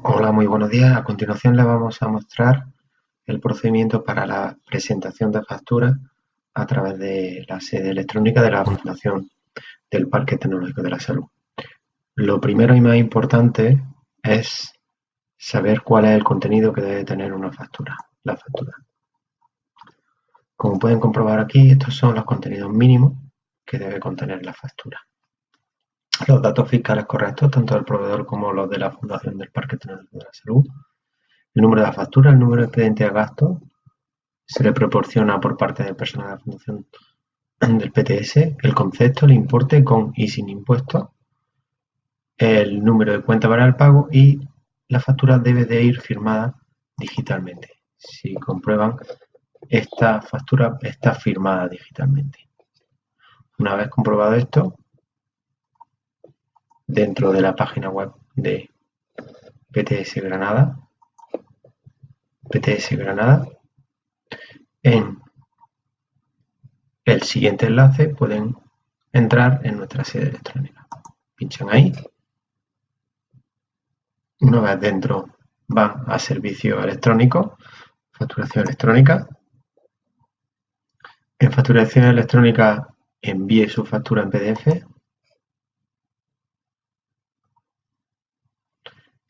Hola, muy buenos días. A continuación le vamos a mostrar el procedimiento para la presentación de facturas a través de la sede electrónica de la Fundación del Parque Tecnológico de la Salud. Lo primero y más importante es saber cuál es el contenido que debe tener una factura, la factura. Como pueden comprobar aquí, estos son los contenidos mínimos que debe contener la factura los datos fiscales correctos, tanto del proveedor como los de la Fundación del Parque de la Salud, el número de factura, el número de expediente a gasto, se le proporciona por parte del personal de la Fundación del PTS el concepto, el importe con y sin impuestos, el número de cuenta para el pago y la factura debe de ir firmada digitalmente. Si comprueban, esta factura está firmada digitalmente. Una vez comprobado esto, dentro de la página web de PTS Granada, PTS Granada, en el siguiente enlace pueden entrar en nuestra sede electrónica. Pinchan ahí. Una vez dentro van a servicio electrónico, facturación electrónica. En facturación electrónica envíe su factura en PDF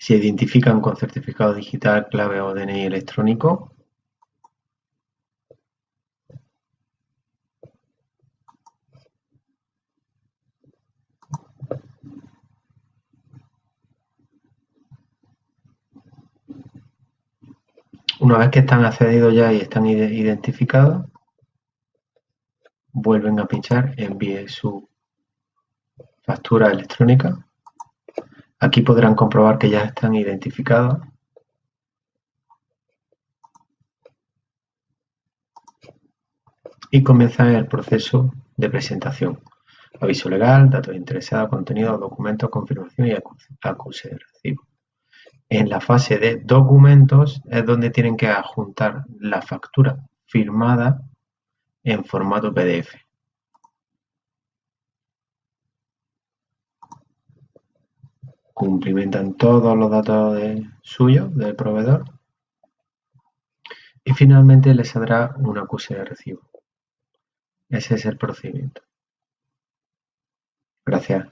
Se identifican con certificado digital, clave o DNI electrónico. Una vez que están accedidos ya y están identificados, vuelven a pinchar envíe su factura electrónica Aquí podrán comprobar que ya están identificados y comienzan el proceso de presentación. Aviso legal, datos interesados, contenido, documentos, confirmación y recibo. En la fase de documentos es donde tienen que adjuntar la factura firmada en formato PDF. Cumplimentan todos los datos de, suyos del proveedor y finalmente le saldrá un acuse de recibo. Ese es el procedimiento. Gracias.